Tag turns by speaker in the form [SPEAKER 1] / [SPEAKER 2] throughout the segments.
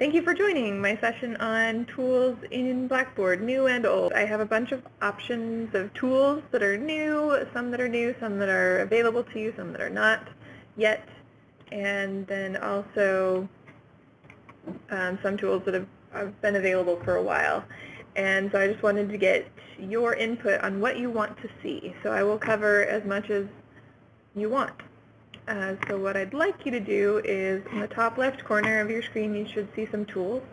[SPEAKER 1] Thank you for joining my session on tools in Blackboard, new and old. I have a bunch of options of tools that are new, some that are new, some that are available to you, some that are not yet, and then also um, some tools that have, have been available for a while. And so I just wanted to get your input on what you want to see. So I will cover as much as you want. Uh, so what I'd like you to do is in the top left corner of your screen you should see some tools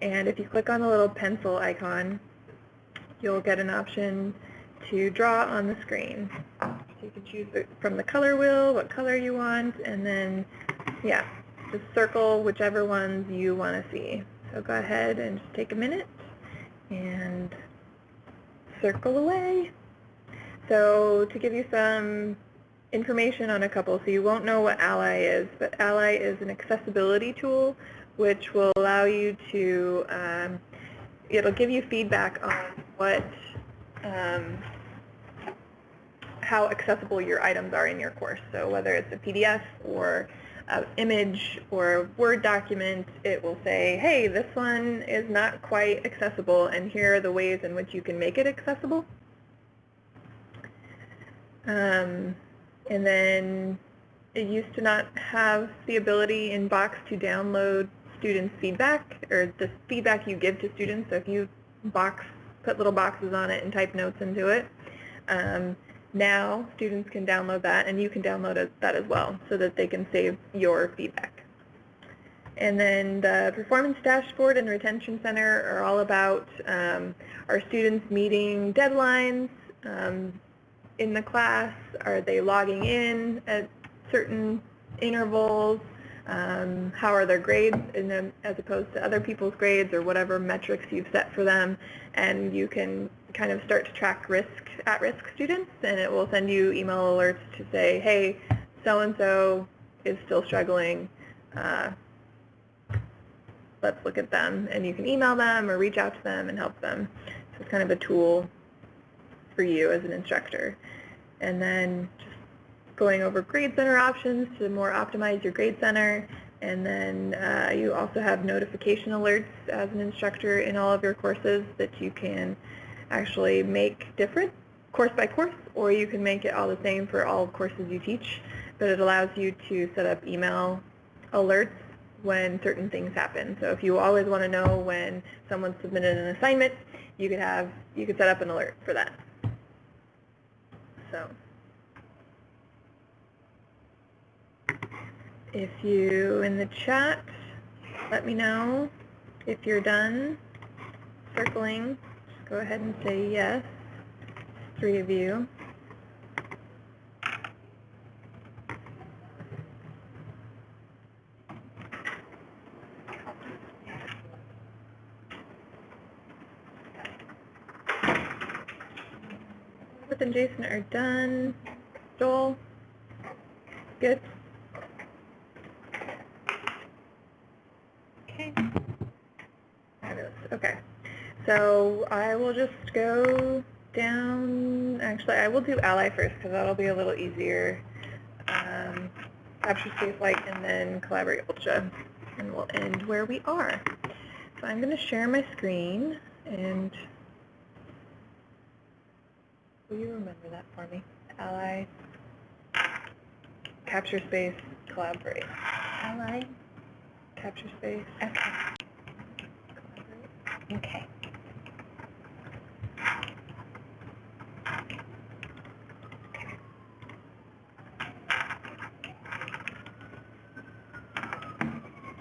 [SPEAKER 1] and if you click on the little pencil icon you'll get an option to draw on the screen. So you can choose from the color wheel what color you want and then yeah just circle whichever ones you want to see. So go ahead and just take a minute and circle away. So to give you some information on a couple, so you won't know what Ally is, but Ally is an accessibility tool which will allow you to, um, it'll give you feedback on what, um, how accessible your items are in your course. So whether it's a PDF or an image or a Word document, it will say, hey, this one is not quite accessible, and here are the ways in which you can make it accessible. Um, and then it used to not have the ability in Box to download students' feedback or the feedback you give to students. So if you box, put little boxes on it and type notes into it, um, now students can download that and you can download that as well so that they can save your feedback. And then the Performance Dashboard and Retention Center are all about um, our students meeting deadlines, um, in the class? Are they logging in at certain intervals? Um, how are their grades as opposed to other people's grades or whatever metrics you've set for them? And you can kind of start to track risk at-risk students, and it will send you email alerts to say, hey, so-and-so is still struggling. Uh, let's look at them. And you can email them or reach out to them and help them. So it's kind of a tool for you as an instructor. And then just going over Grade Center options to more optimize your Grade Center. And then uh, you also have notification alerts as an instructor in all of your courses that you can actually make different course by course, or you can make it all the same for all courses you teach. But it allows you to set up email alerts when certain things happen. So if you always want to know when someone submitted an assignment, you could have you could set up an alert for that. So if you, in the chat, let me know if you're done circling. Just go ahead and say yes, three of you. And Jason are done. Joel? Good? Okay. Okay. So I will just go down. Actually, I will do Ally first because that'll be a little easier. Um, CaptureSpace Lite and then Collaborate Ultra. And we'll end where we are. So I'm going to share my screen and Will you remember that for me? Ally, CaptureSpace, collaborate.
[SPEAKER 2] Ally,
[SPEAKER 1] CaptureSpace.
[SPEAKER 2] Okay. Okay.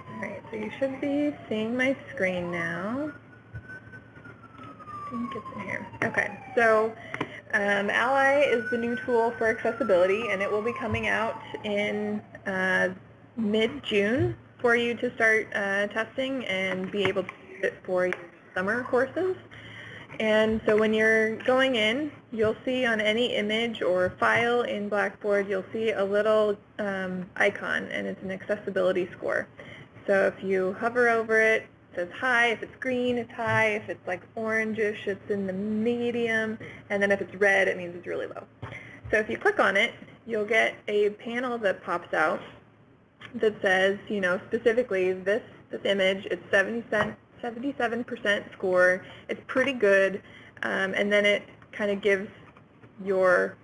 [SPEAKER 1] Alright, so you should be seeing my screen now. I think it's in here. Okay, so um, Ally is the new tool for accessibility, and it will be coming out in uh, mid-June for you to start uh, testing and be able to use it for your summer courses. And so when you're going in, you'll see on any image or file in Blackboard, you'll see a little um, icon, and it's an accessibility score. So if you hover over it, says high. If it's green, it's high. If it's like orangish, it's in the medium. And then if it's red, it means it's really low. So if you click on it, you'll get a panel that pops out that says, you know, specifically this this image. It's 70 77% score. It's pretty good. Um, and then it kind of gives your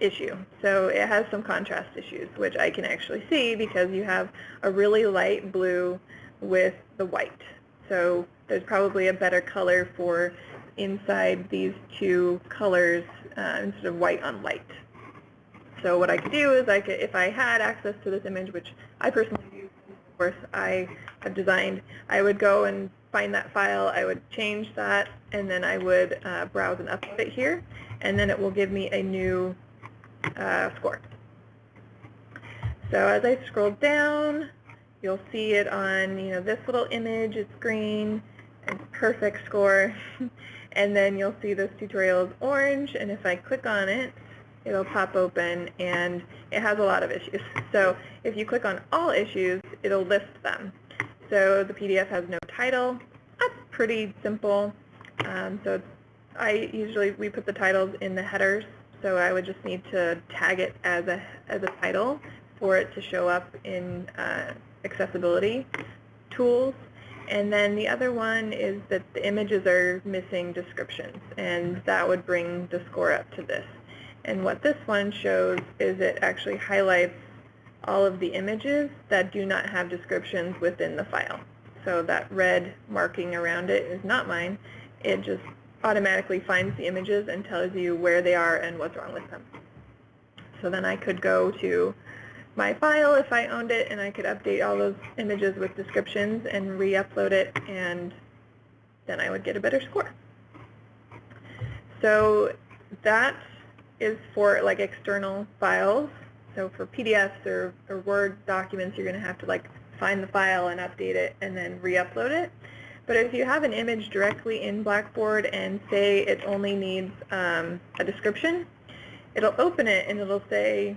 [SPEAKER 1] issue. So it has some contrast issues, which I can actually see because you have a really light blue with the white. So there's probably a better color for inside these two colors uh, instead of white on light. So what I could do is I could, if I had access to this image, which I personally do, of course I have designed, I would go and find that file, I would change that, and then I would uh, browse and upload it here, and then it will give me a new uh, score. So as I scroll down, you'll see it on, you know, this little image, it's green, it's perfect score, and then you'll see this tutorial is orange, and if I click on it, it'll pop open, and it has a lot of issues. So if you click on all issues, it'll list them. So the PDF has no title. That's pretty simple. Um, so I usually, we put the titles in the headers, so I would just need to tag it as a, as a title for it to show up in uh, accessibility tools. And then the other one is that the images are missing descriptions, and that would bring the score up to this. And what this one shows is it actually highlights all of the images that do not have descriptions within the file. So that red marking around it is not mine. It just automatically finds the images and tells you where they are and what's wrong with them. So then I could go to my file if I owned it and I could update all those images with descriptions and re-upload it and then I would get a better score. So that is for like external files. So for PDFs or, or Word documents, you're going to have to like find the file and update it and then re-upload it. But if you have an image directly in Blackboard and say it only needs um, a description, it'll open it and it'll say,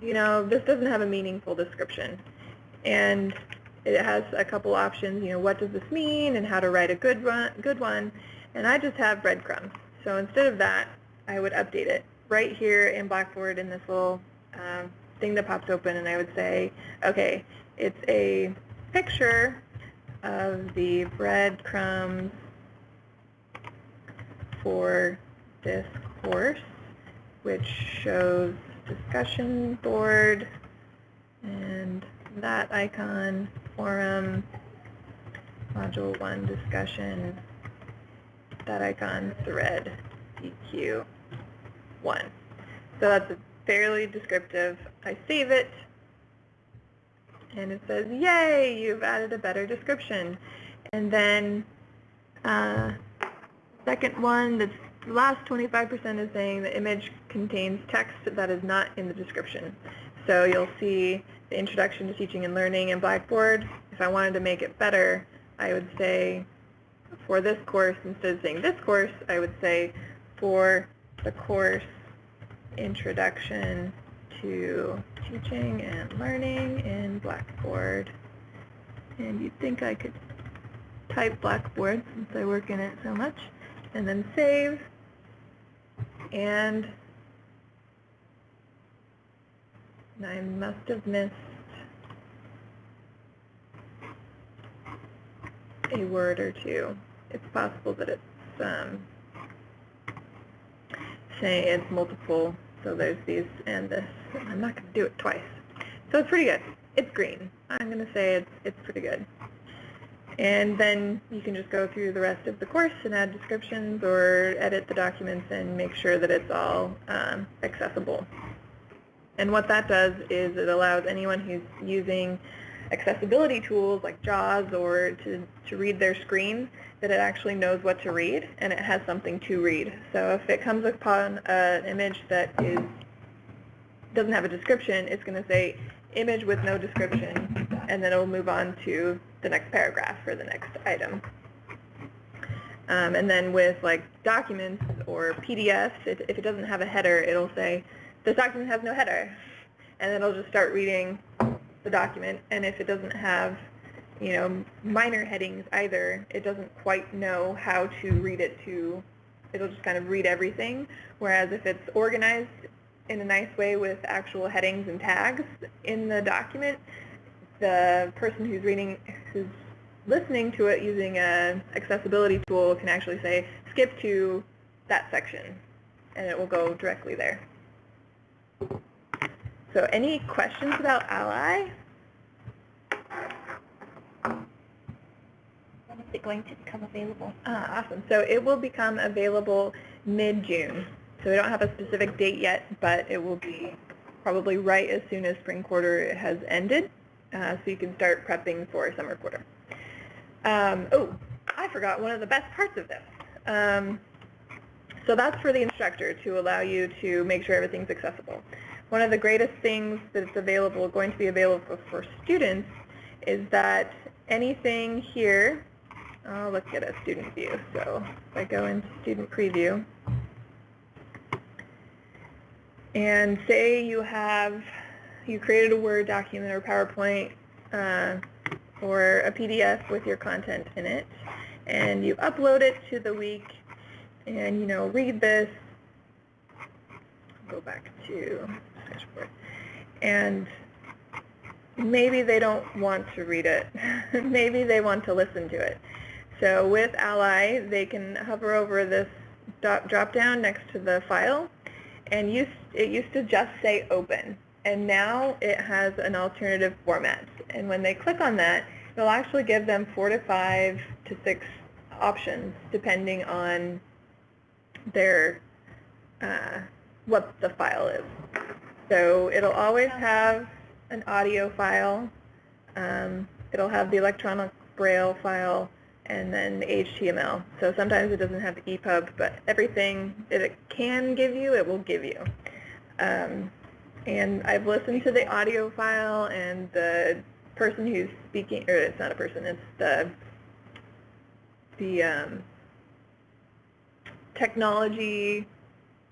[SPEAKER 1] you know, this doesn't have a meaningful description. And it has a couple options, you know, what does this mean and how to write a good, run, good one. And I just have breadcrumbs. So instead of that, I would update it right here in Blackboard in this little um, thing that pops open and I would say, okay, it's a picture of the breadcrumbs for this course, which shows discussion board and that icon, forum, module 1 discussion, that icon, thread, DQ 1. So that's fairly descriptive. I save it, and it says, yay, you've added a better description. And then uh, second one, the last 25% is saying the image contains text that is not in the description. So you'll see the introduction to teaching and learning in Blackboard. If I wanted to make it better, I would say for this course, instead of saying this course, I would say for the course introduction to teaching and learning in Blackboard. And you'd think I could type Blackboard since I work in it so much. And then save. And I must have missed a word or two. It's possible that it's um, saying it's multiple so there's these and this. I'm not going to do it twice. So it's pretty good. It's green. I'm going to say it's, it's pretty good. And then you can just go through the rest of the course and add descriptions or edit the documents and make sure that it's all um, accessible. And what that does is it allows anyone who's using accessibility tools like JAWS or to, to read their screen that it actually knows what to read and it has something to read. So if it comes upon an image that is doesn't have a description, it's going to say image with no description and then it will move on to the next paragraph for the next item. Um, and then with like documents or PDFs, if, if it doesn't have a header, it'll say this document has no header. And then it'll just start reading the document. And if it doesn't have you know, minor headings either. It doesn't quite know how to read it to, it'll just kind of read everything. Whereas if it's organized in a nice way with actual headings and tags in the document, the person who's reading, who's listening to it using a accessibility tool can actually say, skip to that section, and it will go directly there. So any questions about Ally?
[SPEAKER 2] When is it going to become available?
[SPEAKER 1] Ah, awesome. So it will become available mid-June. So we don't have a specific date yet, but it will be probably right as soon as spring quarter has ended, uh, so you can start prepping for summer quarter. Um, oh, I forgot one of the best parts of this. Um, so that's for the instructor to allow you to make sure everything's accessible. One of the greatest things that's available, going to be available for students, is that anything here, oh, let's get a student view. So if I go into student preview, and say you have, you created a Word document or PowerPoint uh, or a PDF with your content in it, and you upload it to the week, and you know, read this, go back to dashboard, and maybe they don't want to read it. maybe they want to listen to it. So with Ally, they can hover over this drop down next to the file, and used, it used to just say open, and now it has an alternative format. And when they click on that, it'll actually give them four to five to six options, depending on their uh, what the file is. So it'll always have an audio file. Um, it'll have the electronic braille file and then the HTML. So sometimes it doesn't have the EPUB, but everything that it can give you, it will give you. Um, and I've listened to the audio file and the person who's speaking, or it's not a person, it's the, the um, technology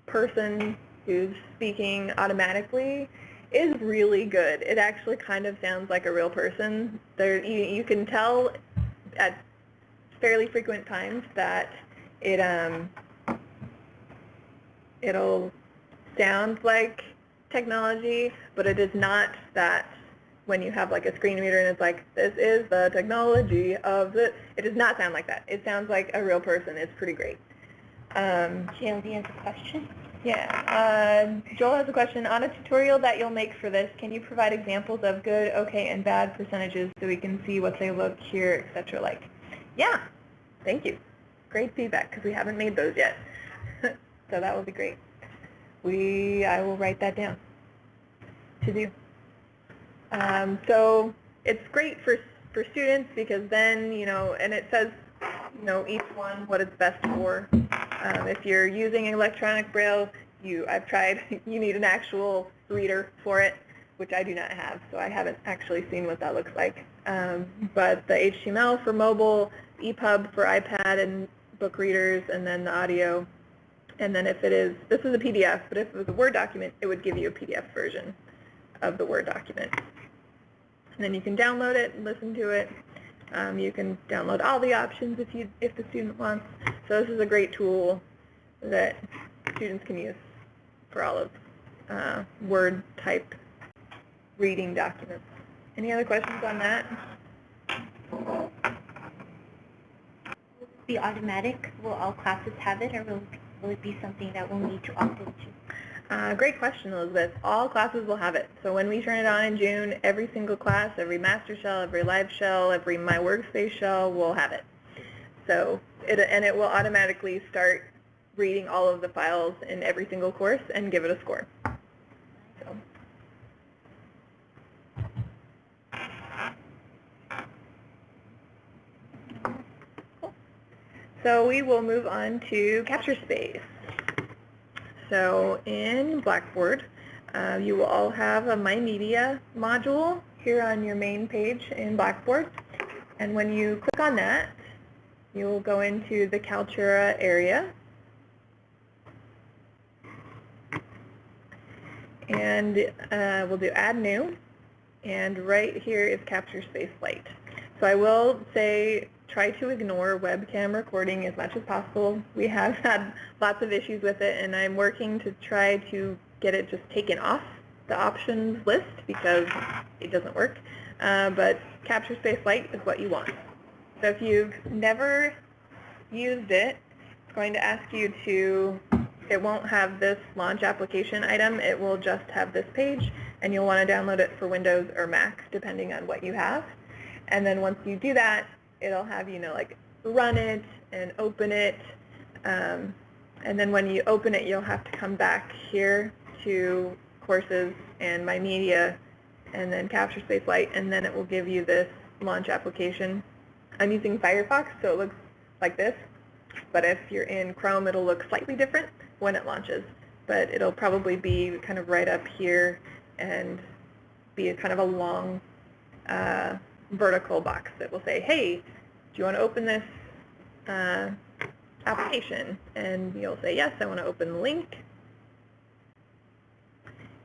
[SPEAKER 1] person who's speaking automatically is really good. It actually kind of sounds like a real person. There, you, you can tell at fairly frequent times that it um, it'll sound like technology, but it is not that when you have like a screen reader and it's like, this is the technology of the, it does not sound like that. It sounds like a real person. It's pretty great. Um,
[SPEAKER 2] JLD has a question.
[SPEAKER 1] yeah. Uh, Joel has a question. On a tutorial that you'll make for this, can you provide examples of good, okay, and bad percentages so we can see what they look, here, etc. like? Yeah, thank you. Great feedback because we haven't made those yet. so that will be great. We, I will write that down to do. Um, so it's great for for students because then you know, and it says you know each one what it's best for. Um, if you're using electronic braille, you I've tried. You need an actual reader for it, which I do not have, so I haven't actually seen what that looks like. Um, but the HTML for mobile, EPUB for iPad and book readers, and then the audio. And then if it is, this is a PDF, but if it was a Word document, it would give you a PDF version of the Word document. And then you can download it listen to it. Um, you can download all the options if you if the student wants. So this is a great tool that students can use for all of uh, Word type reading documents. Any other questions on that?
[SPEAKER 2] Will be automatic? Will all classes have it, or will, will it be something that we'll need to opt into?
[SPEAKER 1] Uh, great question, Elizabeth. All classes will have it. So when we turn it on in June, every single class, every master shell, every live shell, every My Workspace shell will have it. So it, and it will automatically start reading all of the files in every single course and give it a score. So. So we will move on to CaptureSpace. So in Blackboard, uh, you will all have a My Media module here on your main page in Blackboard. And when you click on that, you will go into the Kaltura area. And uh, we'll do Add New. And right here is CaptureSpace Lite. So I will say try to ignore webcam recording as much as possible. We have had lots of issues with it, and I'm working to try to get it just taken off the options list because it doesn't work. Uh, but CaptureSpace Lite is what you want. So if you've never used it, it's going to ask you to, it won't have this launch application item, it will just have this page, and you'll want to download it for Windows or Mac, depending on what you have. And then once you do that, it'll have, you know, like run it and open it. Um, and then when you open it, you'll have to come back here to courses and my media and then CaptureSpace Lite and then it will give you this launch application. I'm using Firefox so it looks like this but if you're in Chrome it'll look slightly different when it launches but it'll probably be kind of right up here and be a kind of a long uh, vertical box that will say hey do you want to open this uh, application and you'll say yes I want to open the link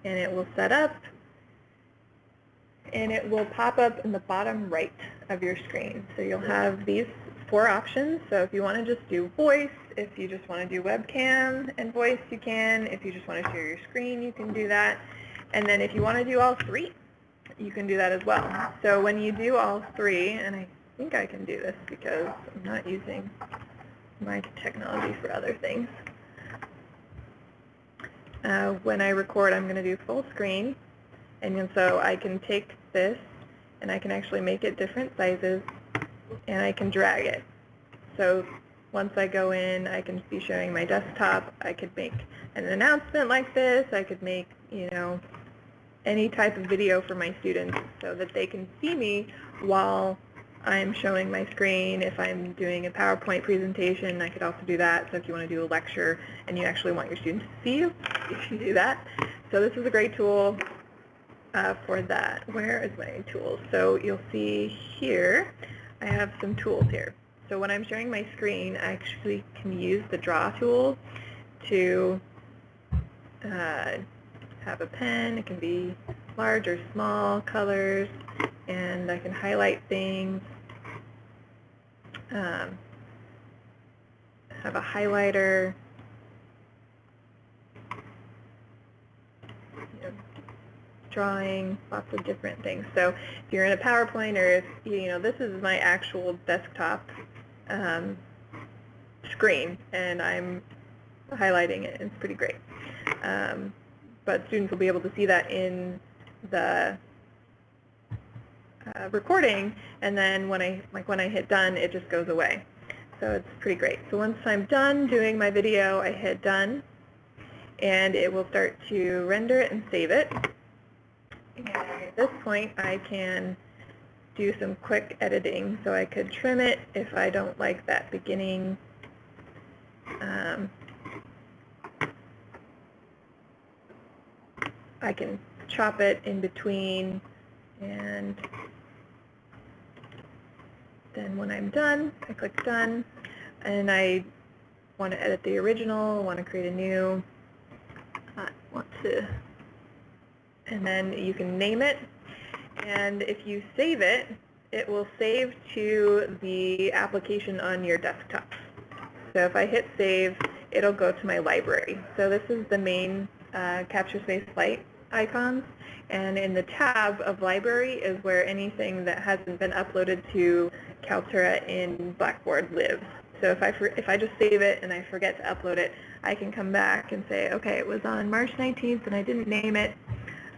[SPEAKER 1] and it will set up and it will pop up in the bottom right of your screen. So you'll have these four options. So if you want to just do voice, if you just want to do webcam and voice, you can. If you just want to share your screen, you can do that. And then if you want to do all three, you can do that as well. So when you do all three, and I think I can do this because I'm not using my technology for other things. Uh, when I record, I'm going to do full screen. And so I can take this and I can actually make it different sizes and I can drag it. So once I go in, I can be showing my desktop. I could make an announcement like this. I could make, you know, any type of video for my students so that they can see me while I'm showing my screen. If I'm doing a PowerPoint presentation, I could also do that. So if you want to do a lecture and you actually want your students to see you, you can do that. So this is a great tool uh, for that. Where is my tools? So you'll see here, I have some tools here. So when I'm sharing my screen, I actually can use the draw tool to uh, have a pen. It can be large or small colors, and I can highlight things. Um, have a highlighter. You know, drawing, lots of different things. So if you're in a PowerPoint or if, you know, this is my actual desktop um, screen and I'm highlighting it. It's pretty great. Um, but students will be able to see that in the uh, recording and then when I, like when I hit done, it just goes away. So it's pretty great. So once I'm done doing my video, I hit done and it will start to render it and save it. And at this point, I can do some quick editing. So I could trim it if I don't like that beginning um, I can chop it in between and then when I'm done, I click done and I want to edit the original, want to create a new, I want to and then you can name it. And if you save it, it will save to the application on your desktop. So if I hit save, it'll go to my library. So this is the main uh, Capture Space Light icons. And in the tab of library is where anything that hasn't been uploaded to Kaltura in Blackboard lives. So if I, if I just save it and I forget to upload it, I can come back and say, okay, it was on March 19th and I didn't name it.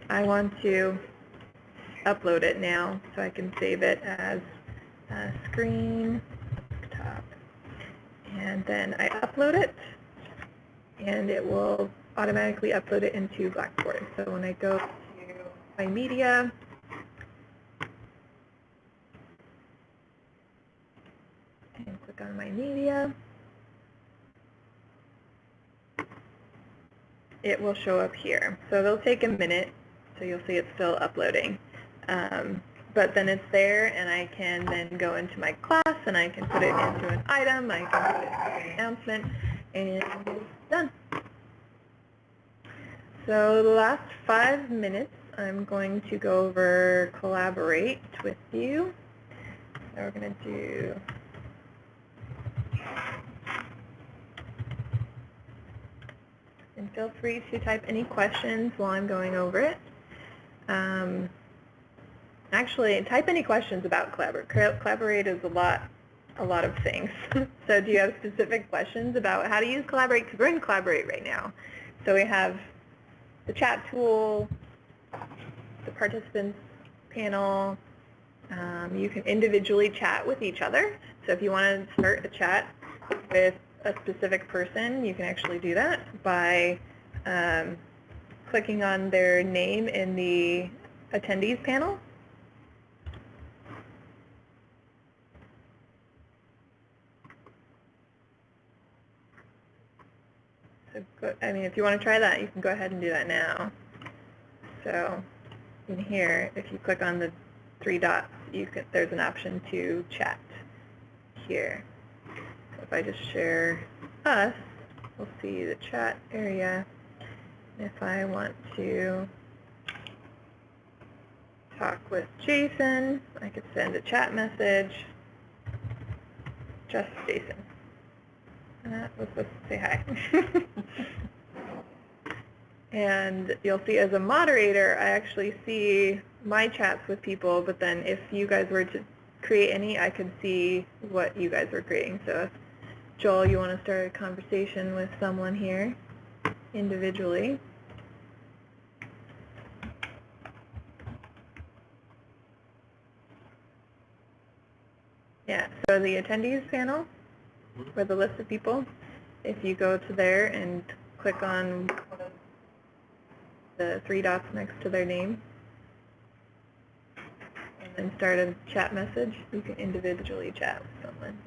[SPEAKER 1] I want to upload it now so I can save it as screen top. And then I upload it and it will automatically upload it into Blackboard. So when I go to my media, and click on my media, it will show up here. So it'll take a minute so you'll see it's still uploading. Um, but then it's there, and I can then go into my class, and I can put it into an item, I can put it into an announcement, and it's done. So the last five minutes, I'm going to go over Collaborate with you. So we're going to do and feel free to type any questions while I'm going over it. Um, actually, type any questions about Collaborate. Collaborate is a lot a lot of things. so do you have specific questions about how to use Collaborate? Because we're in Collaborate right now. So we have the chat tool, the participants panel. Um, you can individually chat with each other. So if you want to start a chat with a specific person, you can actually do that by um, clicking on their name in the attendees panel. So I mean, if you want to try that, you can go ahead and do that now. So in here, if you click on the three dots, you can, there's an option to chat here. So if I just share us, we'll see the chat area. If I want to talk with Jason, I could send a chat message, just Jason. To say hi. and you'll see as a moderator, I actually see my chats with people, but then if you guys were to create any, I could see what you guys were creating. So if Joel, you want to start a conversation with someone here individually. Yeah, so the attendees panel, for the list of people, if you go to there and click on the three dots next to their name, and then start a chat message, you can individually chat with someone.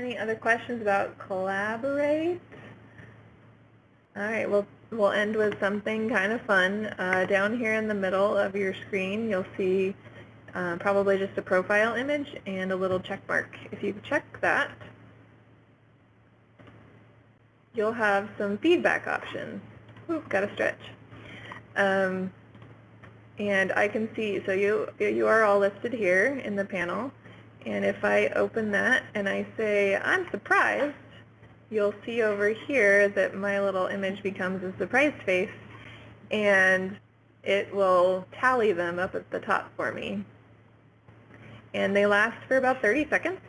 [SPEAKER 1] Any other questions about Collaborate? All right, well, we'll end with something kind of fun. Uh, down here in the middle of your screen, you'll see uh, probably just a profile image and a little check mark. If you check that, you'll have some feedback options. Ooh, got to stretch. Um, and I can see, so you, you are all listed here in the panel. And if I open that and I say, I'm surprised, you'll see over here that my little image becomes a surprised face and it will tally them up at the top for me. And they last for about 30 seconds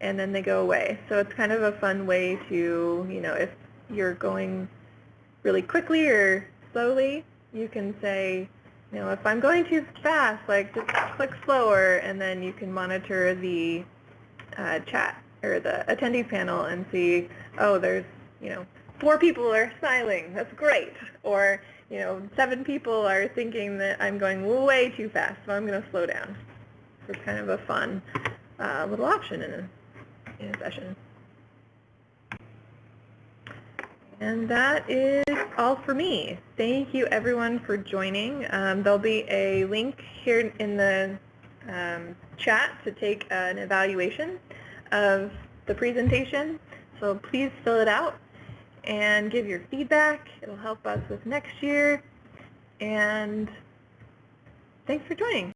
[SPEAKER 1] and then they go away. So it's kind of a fun way to, you know, if you're going really quickly or slowly, you can say, you know, if I'm going too fast, like just click slower, and then you can monitor the uh, chat or the attendee panel and see, oh, there's, you know, four people are smiling. That's great. Or, you know, seven people are thinking that I'm going way too fast, so I'm going to slow down. It's kind of a fun uh, little option in a, in a session. And that is all for me. Thank you everyone for joining. Um, there'll be a link here in the um, chat to take an evaluation of the presentation. So please fill it out and give your feedback. It'll help us with next year. And thanks for joining.